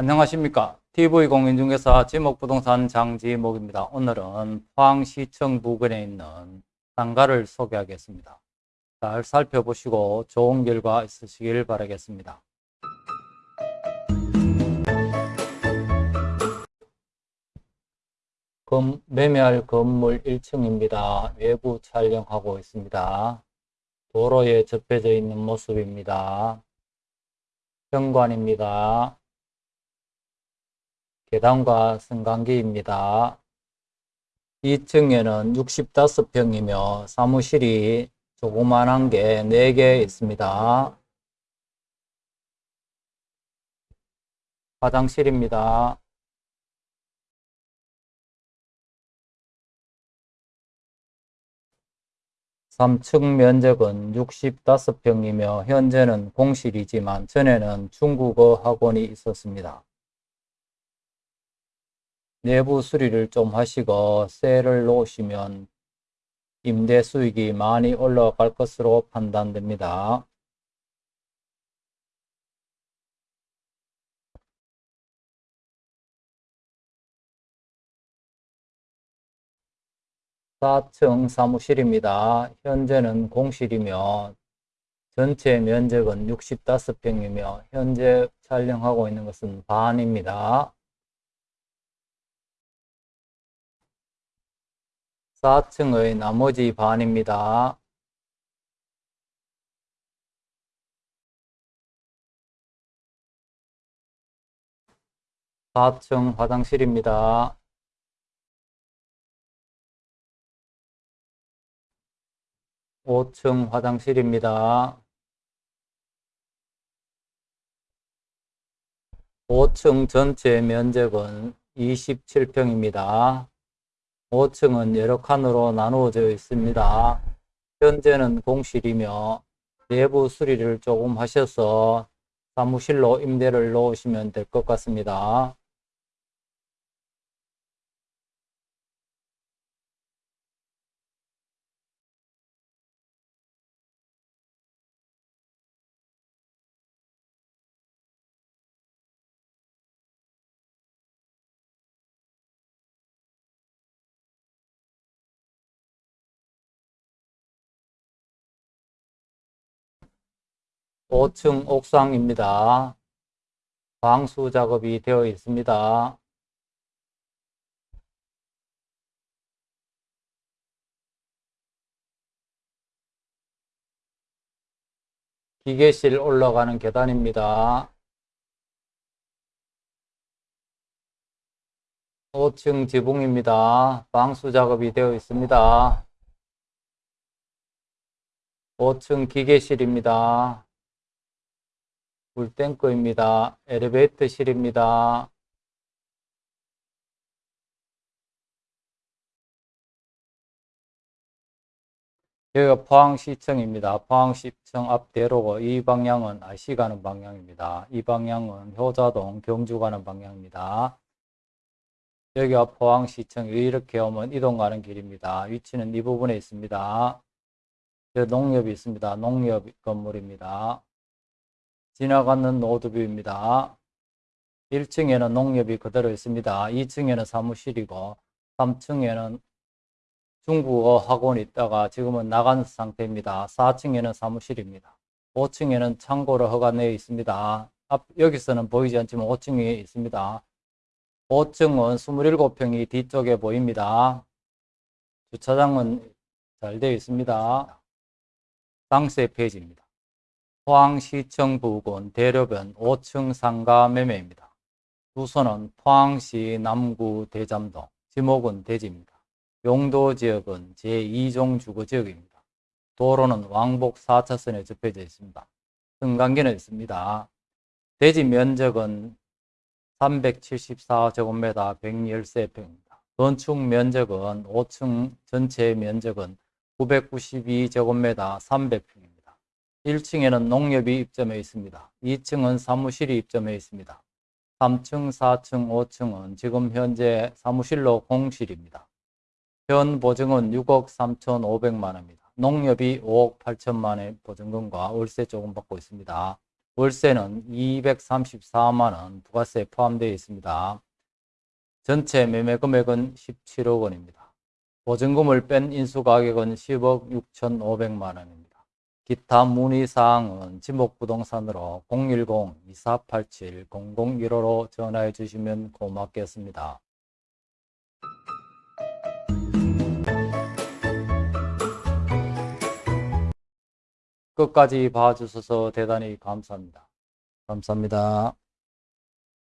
안녕하십니까. TV공인중개사 지목부동산 장지목입니다. 오늘은 포항시청 부근에 있는 상가를 소개하겠습니다. 잘 살펴보시고 좋은 결과 있으시길 바라겠습니다. 금, 매매할 건물 1층입니다. 외부 촬영하고 있습니다. 도로에 접혀져 있는 모습입니다. 현관입니다. 계단과 승강기입니다. 2층에는 65평이며 사무실이 조그만한 게 4개 있습니다. 화장실입니다. 삼층 면적은 65평이며 현재는 공실이지만 전에는 중국어 학원이 있었습니다. 내부 수리를 좀 하시고 셀을 놓으시면 임대 수익이 많이 올라갈 것으로 판단됩니다. 사층 사무실입니다. 현재는 공실이며 전체 면적은 65평이며 현재 촬영하고 있는 것은 반입니다. 4층의 나머지 반입니다. 사층 화장실입니다. 오층 화장실입니다. 5층 전체 면적은 27평입니다. 5층은 여러 칸으로 나누어져 있습니다. 현재는 공실이며 내부 수리를 조금 하셔서 사무실로 임대를 놓으시면 될 것 같습니다. 오층 옥상입니다. 방수 작업이 되어 있습니다. 기계실 올라가는 계단입니다. 5층 지붕입니다. 방수 작업이 되어 있습니다. 5층 기계실입니다. 물탱크입니다. 엘리베이터실입니다. 여기가 포항시청입니다. 포항시청 앞대로고 이 방향은 IC 가는 방향입니다. 이 방향은 효자동 경주 가는 방향입니다. 여기가 포항시청 이렇게 오면 이동 가는 길입니다. 위치는 이 부분에 있습니다. 농협이 있습니다. 농협 건물입니다. 지나가는 노드뷰입니다. 1층에는 농협이 그대로 있습니다. 2층에는 사무실이고 3층에는 중국어 학원이 있다가 지금은 나간 상태입니다. 4층에는 사무실입니다. 5층에는 창고로 허가내어 있습니다. 앞, 여기서는 보이지 않지만 5층에 있습니다. 5층은 27평이 뒤쪽에 보입니다. 주차장은 잘 되어 있습니다. 상세 페이지입니다. 포항시청 부근 대로변 5층 상가 매매입니다. 주소는 포항시 남구 대잠동, 지목은 대지입니다. 용도 지역은 제2종 주거지역입니다. 도로는 왕복 4차선에 접해져 있습니다. 승강기는 있습니다. 대지 면적은 374제곱미터 113평입니다. 건축 면적은 5층 전체 면적은 992제곱미터 300평입니다. 1층에는 농협이 입점해 있습니다. 2층은 사무실이 입점해 있습니다. 3층, 4층, 5층은 지금 현재 사무실로 공실입니다. 현 보증은 6억 3천5백만 원입니다. 농협이 5억 8천만 원의 보증금과 월세 조금 받고 있습니다. 월세는 234만 원 부가세 포함되어 있습니다. 전체 매매 금액은 17억 원입니다. 보증금을 뺀 인수가격은 10억 6,500만 원입니다. 기타 문의사항은 지목부동산으로 010-2487-0015로 전화해 주시면 고맙겠습니다. 끝까지 봐주셔서 대단히 감사합니다. 감사합니다.